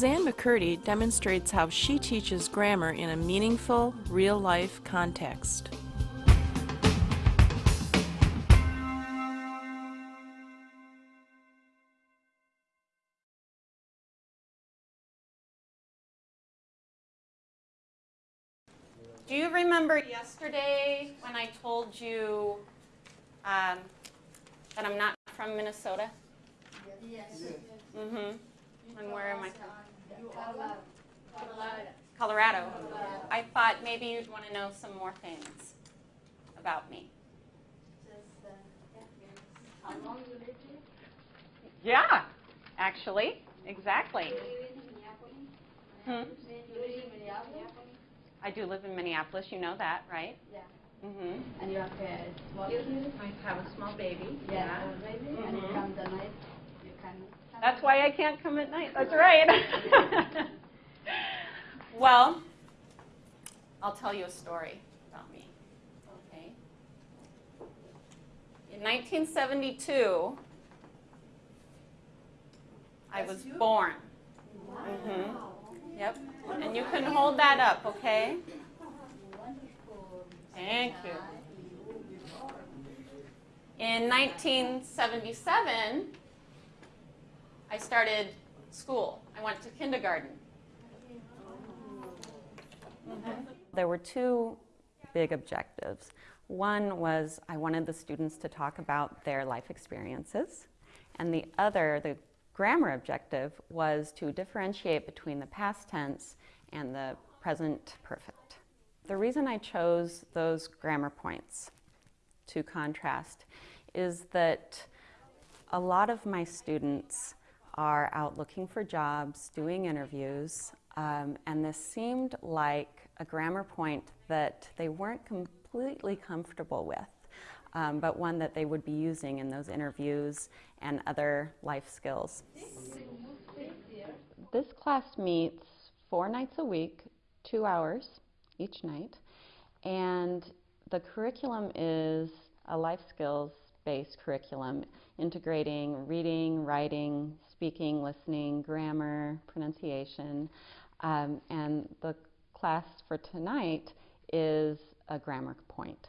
Suzanne McCurdy demonstrates how she teaches grammar in a meaningful, real-life context. Do you remember yesterday when I told you um, that I'm not from Minnesota? Yes. Mm-hmm. And where am I from? Colorado. I thought maybe you'd want to know some more things about me. How long you live here? Yeah, actually, exactly. You live in Minneapolis? Hmm? You live in Minneapolis? I do live in Minneapolis. You know that, right? Yeah. Mm-hmm. And you have a small kid? I have a small baby. Yeah, already? And you Mhm. come the night, you can. come That's why I can't come at night. That's right. well, I'll tell you a story about me. Okay. In 1972, I was born. Mm -hmm. Yep. And you can hold that up, okay? Thank you. In 1977, I started school. I went to kindergarten. There were two big objectives. One was I wanted the students to talk about their life experiences, and the other, the grammar objective, was to differentiate between the past tense and the present perfect. The reason I chose those grammar points to contrast is that a lot of my students are out looking for jobs, doing interviews, um, and this seemed like a grammar point that they weren't completely comfortable with, um, but one that they would be using in those interviews and other life skills. This class meets four nights a week, two hours each night, and the curriculum is a life skills based curriculum integrating reading, writing, speaking, listening, grammar, pronunciation. Um, and the class for tonight is a grammar point.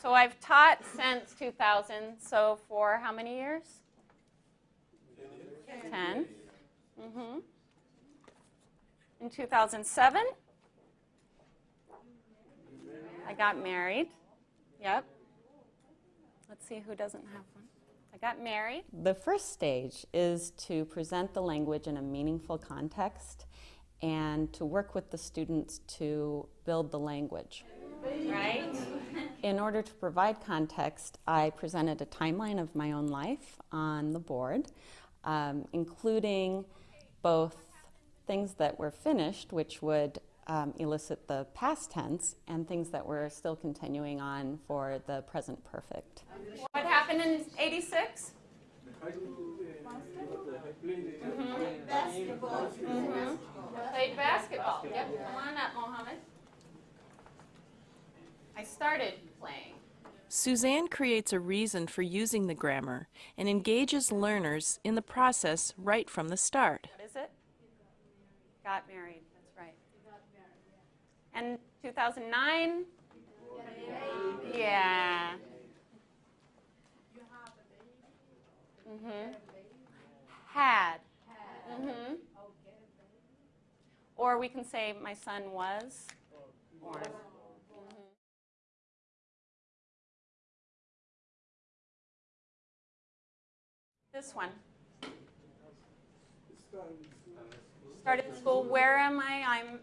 So I've taught since 2000, so for how many years? 10. Mm-hmm. In 2007, I got married. Yep. Let's see who doesn't have one. I got married. The first stage is to present the language in a meaningful context and to work with the students to build the language. Right? In order to provide context, I presented a timeline of my own life on the board, um, including both things that were finished, which would um, elicit the past tense, and things that were still continuing on for the present perfect. What happened in 86? Mm-hmm. Played basketball. Yep, come on up, Mohammed. I started playing. Suzanne creates a reason for using the grammar and engages learners in the process right from the start. What is it? Got married, that's right. And 2009? Yeah. Mm-hmm. Had. Mm-hmm. Or we can say my son was born. Mhm. This one. Started school. Where am I? I'm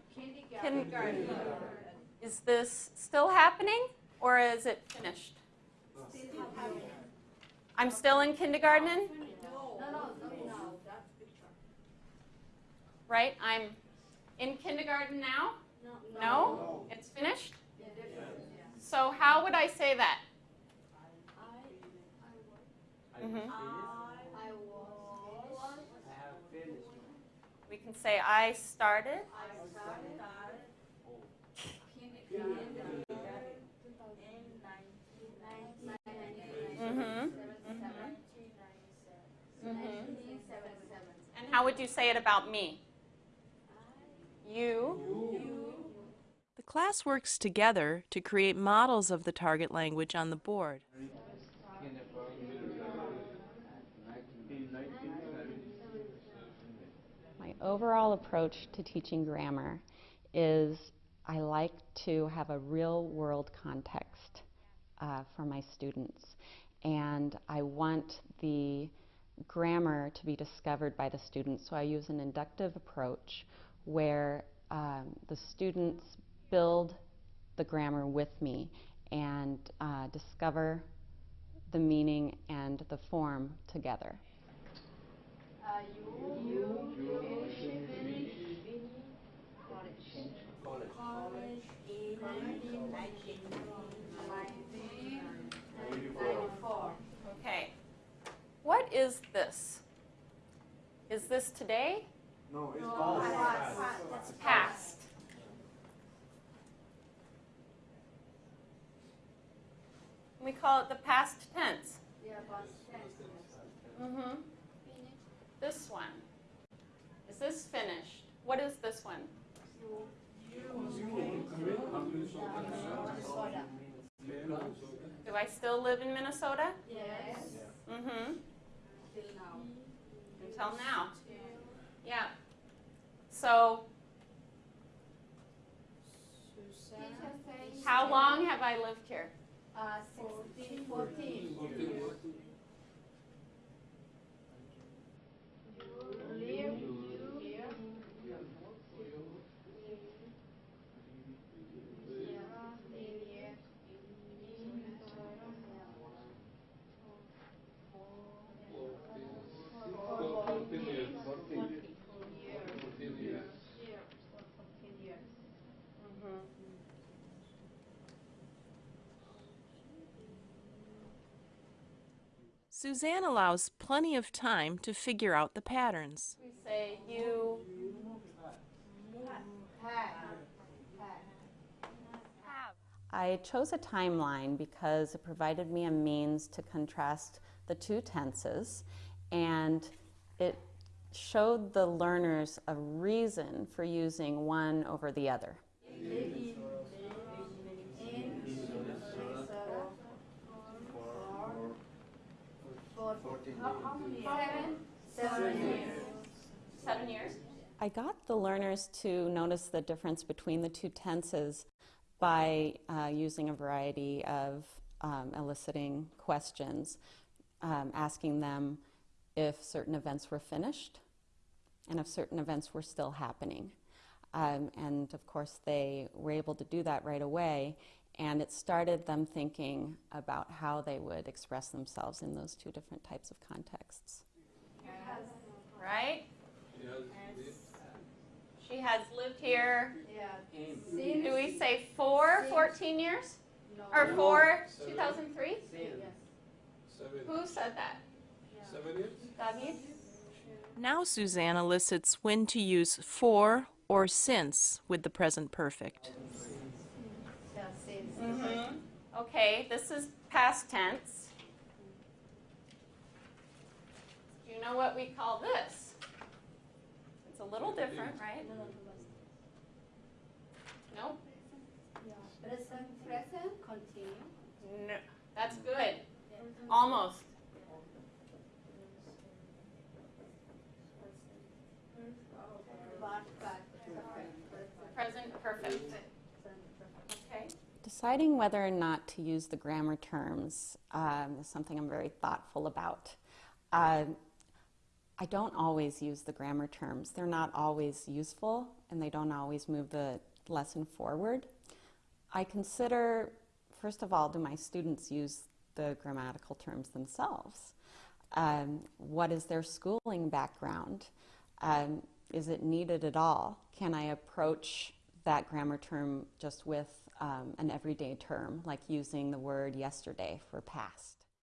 kindergarten. Is this still happening or is it finished? I'm still in kindergarten? No, no, no. Right? I'm in kindergarten now? No? It's finished? So how would I say that? Mhm. We can say I started. Mm-hmm. Mm-hmm. And how would you say it about me? You. The class works together to create models of the target language on the board. Overall approach to teaching grammar is I like to have a real world context uh, for my students. And I want the grammar to be discovered by the students. So I use an inductive approach where um, the students build the grammar with me and uh, discover the meaning and the form together. Uh, you, you, you finish college. College in 1994. Okay. What is this? Is this today? No, it's past. It's past. We call it the past tense. Yeah, but ten. Mm-hmm. This one. Is this finished? What is this one? Do I still live in Minnesota? Yes. Mm-hmm. Until now. Until now. Yeah. So, how long have I lived here? Uh, 16, 14. 14. Suzanne allows plenty of time to figure out the patterns. We say you I chose a timeline because it provided me a means to contrast the two tenses and it showed the learners a reason for using one over the other. For, how, how many? Seven? Seven years. Seven years? I got the learners to notice the difference between the two tenses by uh, using a variety of um, eliciting questions, um, asking them if certain events were finished and if certain events were still happening. Um, and of course, they were able to do that right away, and it started them thinking about how they would express themselves in those two different types of contexts. Yes. Right? She has lived here, Yeah. do we say four, 14 years? Or four, 2003? Seven, Who said that? seven years? David? Now Suzanne elicits when to use for or since with the present perfect. Yeah, since. Mm-hmm. Okay, this is past tense. Do you know what we call this? It's a little different, right? No? Present, present, continue. No. That's good. Almost. Present perfect. Deciding whether or not to use the grammar terms um, is something I'm very thoughtful about. Uh, I don't always use the grammar terms. They're not always useful and they don't always move the lesson forward. I consider, first of all, do my students use the grammatical terms themselves? Um, what is their schooling background? Um, is it needed at all? Can I approach that grammar term just with um, an everyday term, like using the word yesterday for past?